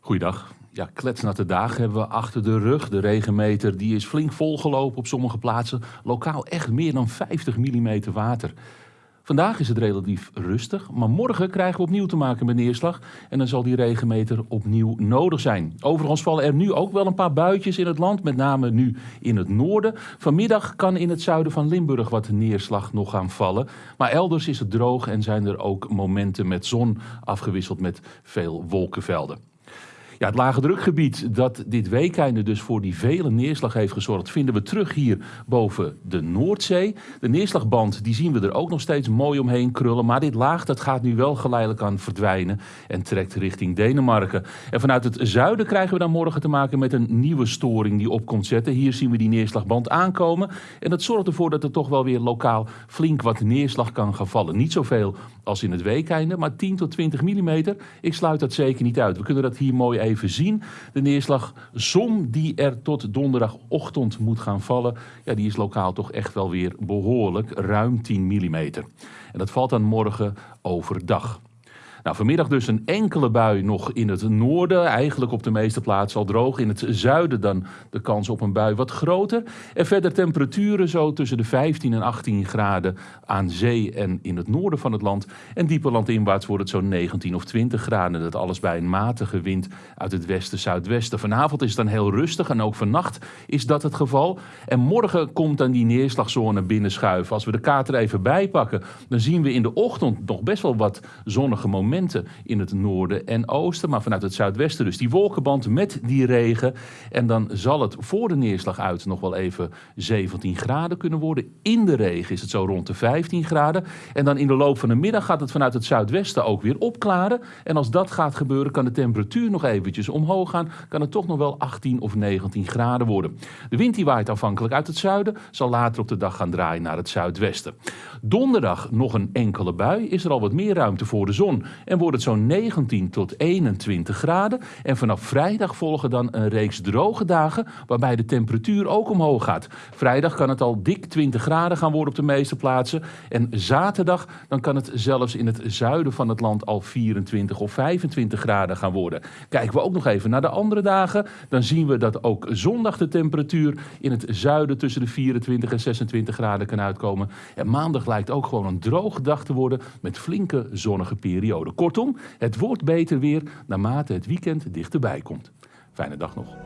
Goeiedag. Ja, kletsnatte dagen hebben we achter de rug. De regenmeter die is flink volgelopen op sommige plaatsen. Lokaal echt meer dan 50 mm water. Vandaag is het relatief rustig, maar morgen krijgen we opnieuw te maken met neerslag. En dan zal die regenmeter opnieuw nodig zijn. Overigens vallen er nu ook wel een paar buitjes in het land, met name nu in het noorden. Vanmiddag kan in het zuiden van Limburg wat neerslag nog gaan vallen. Maar elders is het droog en zijn er ook momenten met zon afgewisseld met veel wolkenvelden. Ja, het lage drukgebied dat dit weekende dus voor die vele neerslag heeft gezorgd, vinden we terug hier boven de Noordzee. De neerslagband die zien we er ook nog steeds mooi omheen krullen, maar dit laag dat gaat nu wel geleidelijk aan verdwijnen en trekt richting Denemarken. En vanuit het zuiden krijgen we dan morgen te maken met een nieuwe storing die op komt zetten. Hier zien we die neerslagband aankomen en dat zorgt ervoor dat er toch wel weer lokaal flink wat neerslag kan gaan vallen. Niet zoveel als in het weekende, maar 10 tot 20 mm. Ik sluit dat zeker niet uit. We kunnen dat hier mooi even zien. De neerslagsom die er tot donderdagochtend moet gaan vallen, ja, die is lokaal toch echt wel weer behoorlijk, ruim 10 mm. En dat valt dan morgen overdag. Nou, vanmiddag dus een enkele bui nog in het noorden. Eigenlijk op de meeste plaatsen al droog. In het zuiden dan de kans op een bui wat groter. En verder temperaturen zo tussen de 15 en 18 graden aan zee en in het noorden van het land. En dieper landinwaarts wordt het zo'n 19 of 20 graden. Dat alles bij een matige wind uit het westen-zuidwesten. Vanavond is het dan heel rustig en ook vannacht is dat het geval. En morgen komt dan die neerslagzone binnenschuiven. Als we de kaart er even bij pakken, dan zien we in de ochtend nog best wel wat zonnige in het noorden en oosten, maar vanuit het zuidwesten dus die wolkenband met die regen. En dan zal het voor de neerslag uit nog wel even 17 graden kunnen worden. In de regen is het zo rond de 15 graden. En dan in de loop van de middag gaat het vanuit het zuidwesten ook weer opklaren. En als dat gaat gebeuren, kan de temperatuur nog eventjes omhoog gaan. Kan het toch nog wel 18 of 19 graden worden. De wind die waait afhankelijk uit het zuiden, zal later op de dag gaan draaien naar het zuidwesten. Donderdag nog een enkele bui, is er al wat meer ruimte voor de zon en wordt het zo'n 19 tot 21 graden. En vanaf vrijdag volgen dan een reeks droge dagen waarbij de temperatuur ook omhoog gaat. Vrijdag kan het al dik 20 graden gaan worden op de meeste plaatsen. En zaterdag dan kan het zelfs in het zuiden van het land al 24 of 25 graden gaan worden. Kijken we ook nog even naar de andere dagen, dan zien we dat ook zondag de temperatuur in het zuiden tussen de 24 en 26 graden kan uitkomen. En maandag lijkt ook gewoon een droge dag te worden met flinke zonnige perioden. Kortom, het wordt beter weer naarmate het weekend dichterbij komt. Fijne dag nog.